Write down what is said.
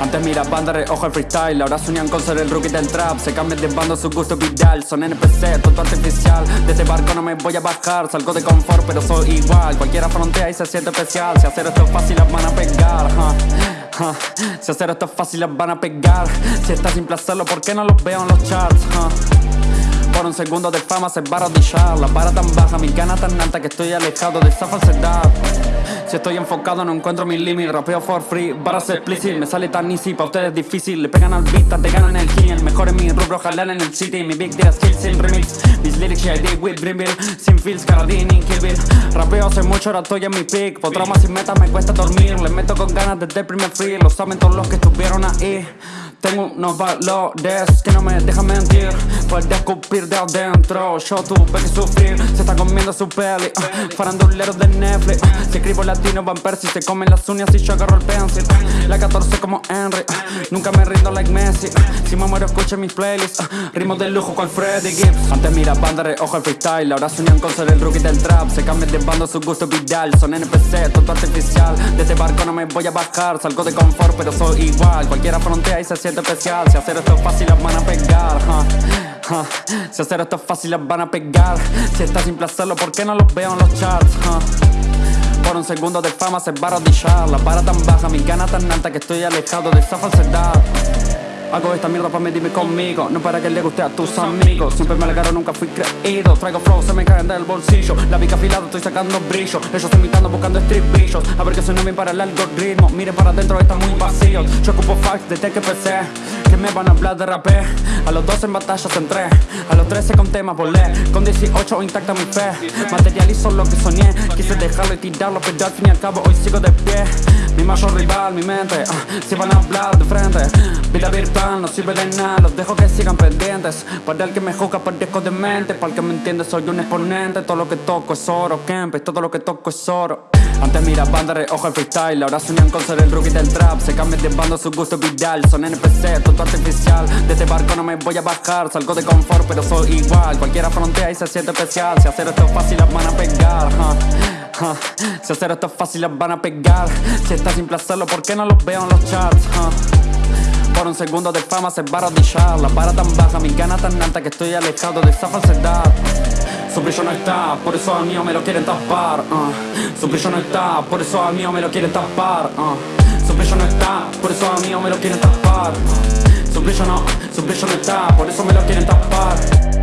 Antes mira banda ojo el freestyle. Ahora sueñan con ser el rookie del trap. Se cambian de bando su gusto vital Son NPC, todo artificial. De este barco no me voy a bajar. Salgo de confort pero soy igual. Cualquiera frontea y se siente especial. Si hacer esto es fácil las van a pegar Si hacer esto es fácil las van a pegar. Si está simple hacerlo ¿por qué no los veo en los charts? Por un segundo de fama se va a rodillar La vara tan baja, mi gana tan alta Que estoy alejado de esa falsedad. Si estoy enfocado no encuentro mi limit Rapeo for free, para ser explicit. Me sale tan easy, pa' ustedes difícil. Le pegan al beat, te ganan el El mejor en mi rubro, jalan en el city. Mi big deal skills sin remix. Mis lyrics I did with Dreamville Sin feels, Caradini, Kill Bill. Rapeo hace mucho, ahora estoy en mi peak. Por traumas y metas me cuesta dormir. Le meto con ganas desde el primer free. Lo saben todos los que estuvieron ahí. Tengo unos valores que no me dejan mentir Puedes escupir de adentro. Yo tuve que sufrir Se está comiendo su peli uh, Faranduleros de Netflix uh, Si escribo latino van si Se comen las uñas y yo agarro el pencil uh, La 14 como Henry Nunca me rindo like Messi Si me muero escucha mis playlists Ritmos de lujo cual Freddy Gibbs. Antes mira banda ojo el freestyle Ahora sueñan con ser el rookie del trap. Se cambian de bando su gusto vital Son NPC, todo artificial. De este barco no me voy a bajar Salgo de confort pero soy igual. Cualquiera frontea y se siente especial. Si hacer esto es fácil las van a pegar Si hacer esto es fácil las van a pegar. Si está simple hacerlo ¿por qué no los veo en los charts? Por un segundo de fama se va a rodillar. La vara tan baja, mi gana tan alta Que estoy alejado de esa falsedad. Hago esta mierda pa' medirme conmigo No para que le guste a tus amigos. Siempre me alegaron, nunca fui creído. Traigo flow, se me caen del bolsillo. La pica afilada, estoy sacando brillo. Ellos imitando, buscando estribillos. A ver que suena bien para el algoritmo. Miren para adentro, está muy vacío. Yo ocupo facts desde que empecé me van a hablar de rapé. A los 12 en batallas entré A los 13 con temas volé. Con 18 intacta mi fe. Materializo lo que soñé. Quise dejarlo y tirarlo Pero al fin y al cabo hoy sigo de pie. Mi mayor rival, mi mente uh, Si van a hablar de frente Vida virtual no sirve de nada Los dejo que sigan pendientes. Para el que me juzga parezco de mente. Para el que me entiende soy un exponente. Todo lo que toco es oro, Kempe Todo lo que toco es oro. Antes mira banda ojo el freestyle. Ahora sueñan con ser el rookie del trap. Se cambian de bando su gusto vital. Son NPC, todo artificial. De este barco no me voy a bajar. Salgo de confort pero soy igual. Cualquiera frontea y se siente especial. Si hacer esto es fácil las van a pegar Si hacer esto es fácil las van a pegar. Si está simple hacerlo ¿por qué no los veo en los charts? Por un segundo de fama se va a rodillar La vara tan baja, mi gana tan alta Que estoy alejado de esa falsedad Su brillo no está, por eso a mío me lo quieren tapar uh. Su brillo no está, por eso a mío me lo quieren tapar uh. Su brillo no está, por eso a mío me lo quieren tapar uh. Su brillo no, su brillo no está, por eso me lo quieren tapar